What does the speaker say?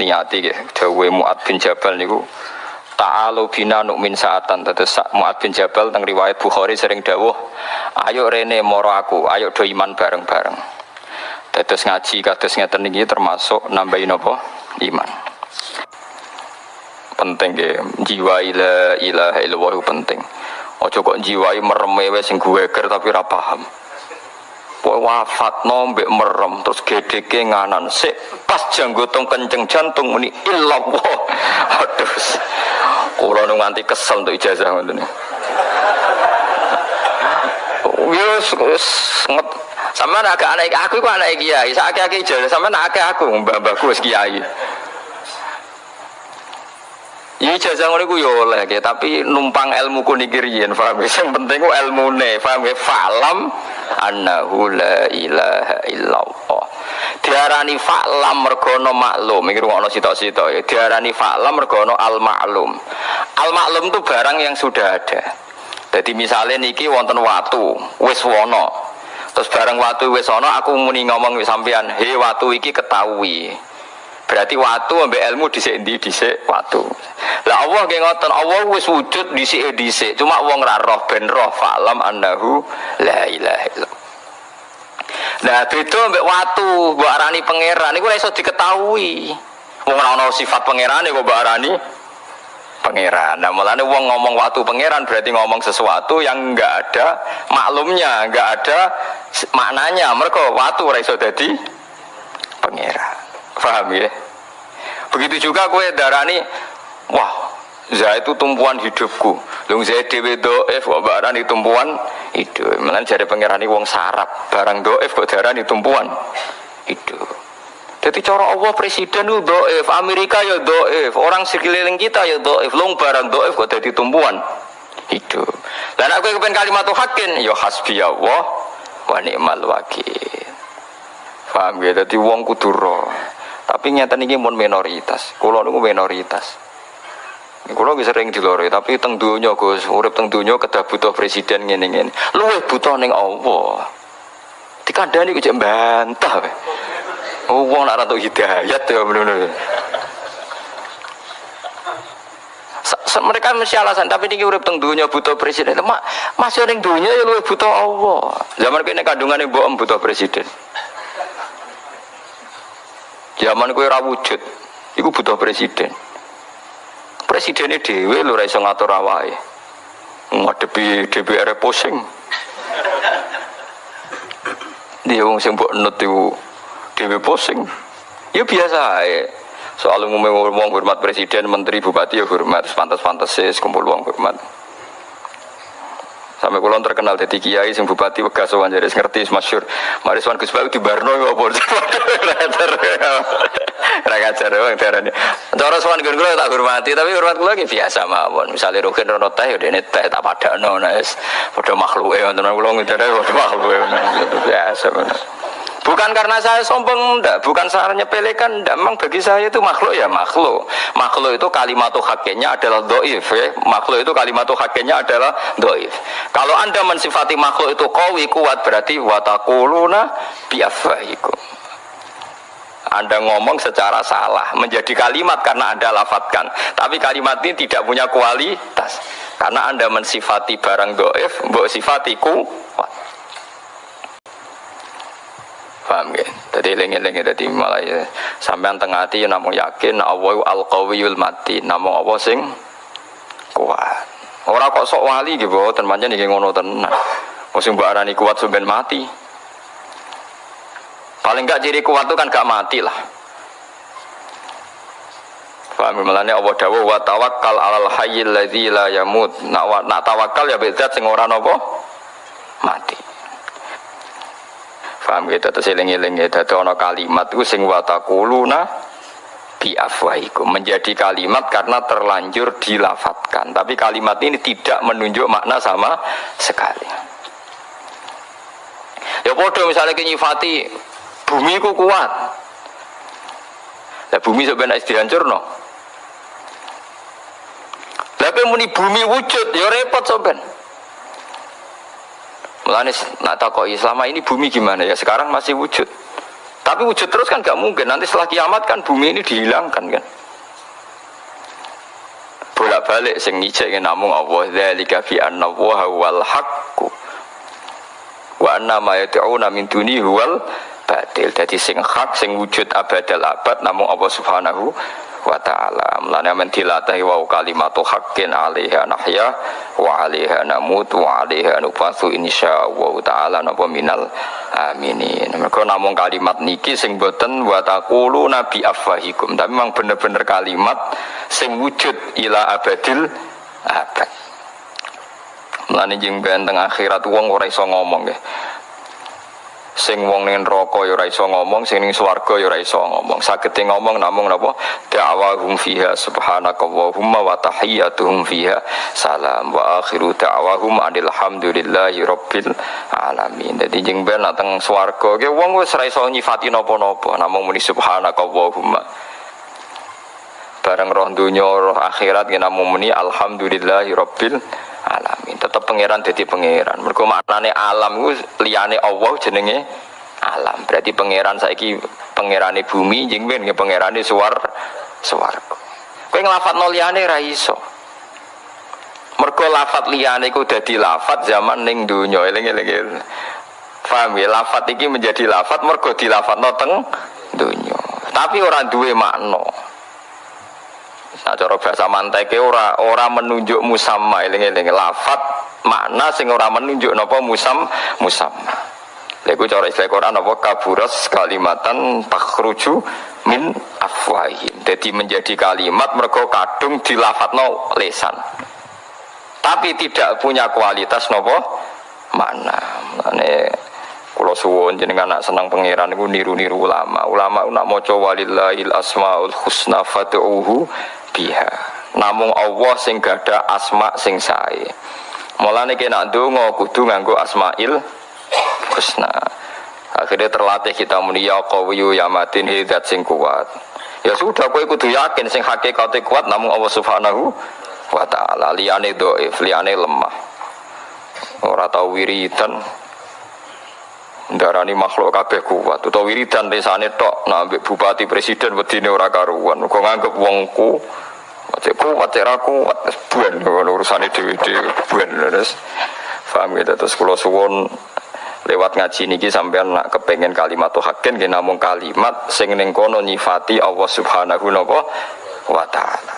niati nggih. Dawuhe Muad bin Jabal niku Ta'alu bina nu'min saatan. Tetes Mu'ad bin Jabal teng riwayat Bukhari sering dawuh Ayo rene moro aku, ayo do iman bareng-bareng. Tetes ngaji kados ngeten iki termasuk nambahin apa? Iman. Penting ya, jiwa ila ilaha illallah penting. Ojo kok jiwai merem wis sing gueger tapi ora paham Pokoke wafat nombek merem terus gedeke nganan sik pas janggotong kenceng jantung muni illallah. Aduh. Kula nu nganti kesel untuk ijazah ngoten. Wis wis sampean agak anak aku iku anak kiai, sak akeh ijazah sampean akeh aku mbah-mbahku wis kiai. Ya ijazah ngono iku yo oleh ya, tapi numpang ilmu ku niki riyen, paham ya? Sing penting ku ilmune, paham ya? Falam annahu la ilaha illallah. Diarani fa'lam mergo ana maklum, iki rungokno sitok-sitok ya. Diarani fa'lam mergo ana al maklum. Al maklum itu barang yang sudah ada. Jadi misalnya niki wonten watu, wis wono. Terus barang watu wis ana aku muni ngomong sampean, "He watu iki ketahui." Berarti watu ambek ilmu dhisik endi dhisik watu. Lah Allah nggih ngoten, Allah wis wujud dhisik dhisik. Cuma wong ra roh ben roh falam annahu la ilaha illallah. Nah, beda ambek watu, mbok arani pangeran iku ora iso diketahui. Wong ora ana sifat pangeran kok mbok arani pangeran. Nah, mulane wong ngomong watu pangeran berarti ngomong sesuatu yang enggak ada maklumnya, enggak ada maknanya. Mereka watu ora iso dadi Paham ya? Begitu juga kue darani, wah, Zah itu tumpuan hidupku. Lung saya dewe doef kok barani tumpuan hidup. Malah jadi pangerani wong sarap. Barang doef kok darani tumpuan hidup. Jadi cara Allah presiden itu doef, Amerika ya doef, orang sekeliling kita ya doef, lung barang doef kok jadi tumpuan hidup. Dan aku kepen kalimat hakin, ya hasbi Allah wa ni'mal wakil. Paham ya? Jadi wong kudu roh. Tapi nyata ini pun minoritas. Kulo niku minoritas. Kulo bisa sering dilore, tapi teng dunya Gus, urip teng dunya kedah butuh presiden ngene ngene. Luwih butuh ning Allah. Dikandani kok bantah. we. Wong nak ratu hidayat ya bener-bener. Mereka mesti alasan tapi ini urip teng dunya butuh presiden mak masih ning dunya ya luwih butuh Allah zaman kene kandungane mbok butuh presiden Zaman kue ra wujud, iku butuh presiden. Presidennya dewe lho ra iso ngatur awake. Ngadepi DPR pusing. Dia wong sing mbok nut iku dhewe pusing. Ya biasa ae. Soal umumnya wong hormat presiden, menteri, bupati ya hormat, pantas-pantas sih kumpul wong hormat. Sampai kulon terkenal jadi kiai sing bupati Wegas sowan jadi ngerti masyhur. Mari sowan Gus Bayu di Barno ya apa. Ra ngajar wong darane. Cara sowan gun kula tak hormati tapi hormat kula ki biasa mawon. Misale Rukin rono teh ya dene teh tak padakno wis padha makhluke wonten kula ngidare padha makhluke biasa. Bukan karena saya sombong, enggak. Bukan saya nyepelekan, enggak. Memang bagi saya itu makhluk ya makhluk. Makhluk itu kalimat hakenya adalah doif. Ya. Makhluk itu kalimat hakenya adalah doif. Kalau anda mensifati makhluk itu kawi kuat berarti watakuluna biafaikum. Anda ngomong secara salah, menjadi kalimat karena Anda lafatkan. Tapi kalimat ini tidak punya kualitas. Karena Anda mensifati barang doif, mbok sifati kuat. Paham ya? Jadi lengi-lengi jadi malah ya sampean tengah hati namun yakin Allah al qawiyul mati namun Allah sing kuat. Orang kok sok wali gitu, dan pancen iki ngono tenan. Musim mbak arani kuat sampean mati. Paling enggak ciri kuat itu kan gak mati lah. Paham ya? Mulane Allah dawuh wa tawakkal alal hayyil ladzi la yamut. Nak nak tawakal ya bezat sing ora napa mati. Paham gitu terus eling-eling ya dadi ana kalimat itu sing watakuluna bi afwahikum menjadi kalimat karena terlanjur dilafatkan. Tapi kalimat ini tidak menunjuk makna sama sekali. Ya podo misalnya nyifati bumi ku kuat. Lah bumi sebenarnya dihancur no. Tapi muni bumi wujud ya repot soben. Mulane nak takoki selama ini bumi gimana ya? Sekarang masih wujud. Tapi wujud terus kan gak mungkin. Nanti setelah kiamat kan bumi ini dihilangkan kan. Bolak-balik sing ngijek namung Allah dzalika fi anna wa wal haqqu. Wa anna ma yad'una min duni huwal batil. Jadi sing hak sing wujud abadal abad namung Allah Subhanahu wa ta'ala. Mulane men dilatahi wa kalimatu haqqin 'alaiha nahya wa 'alaiha namut wa 'alaiha nufasu insyaallah ta'ala napa minal aminin. Mergo namung kalimat niki sing boten wa taqulu nabi afwahikum. Tapi memang bener-bener kalimat sing wujud ila abadil abad. Mulane jeng benteng akhirat wong ora iso ngomong ya sing wong ning neraka ya ora iso ngomong sing ning swarga ya ora iso ngomong. Sagete ngomong namung napa? Da'wahum fiha subhanakallahumma wa tahiyyatuhum fiha. Salam wa akhiru da'wahum alhamdulillahi rabbil alamin. Dadi jeng ben teng swarga ge wong wis ora iso nyifati napa-napa namung muni subhanakallahumma. Bareng roh dunya roh akhirat ge namung muni alhamdulillahi rabbil alamin tetap pangeran jadi pangeran. Mereka maknane alam itu liane Allah jenenge alam. Berarti pangeran saiki pangerane bumi jeng ben pangerane suar suar kowe nglafat no liane ra iso. Mergo lafat liane iku dadi lafat zaman ning donya. Eling-eling paham ya? Lafat iki menjadi lafat mergo dilafat teng donya. Tapi orang duwe makna Nah cara bahasa manteke ora ora menunjuk musamma eling-eling lafat makna sing ora menunjuk napa musam musamma. Lha cara istilah Quran apa kaburas kalimatan takhruju min afwahim. Jadi menjadi kalimat mergo kadung dilafatno lesan. Tapi tidak punya kualitas napa makna. Mane kula suwun jenengan anak senang pangeran niru-niru ulama. Ulama nak maca walillahil asmaul husna fad'uhu biha. Namung Allah sing gada asma sing sae. Mulane kena ndonga kudu nganggo asmail husna. Akhirnya terlatih kita muni ya qawiyu ya matin hidat sing kuat. Ya sudah kowe kudu yakin sing hakikate kuat namung Allah Subhanahu wa taala. Liyane dhaif liyane lemah. Ora tau wiridan darani makhluk kabeh kuat. Utawa wiridan desane tok nah bupati presiden wedine ora karuan. Kok nganggep wongku cek kuat cek ra kuat buan urusane dhewe-dhewe buan terus paham gitu terus kula suwun lewat ngaji niki sampean nak kepengen kalimat hakin nggih namung kalimat sing ning kono nyifati Allah Subhanahu wa taala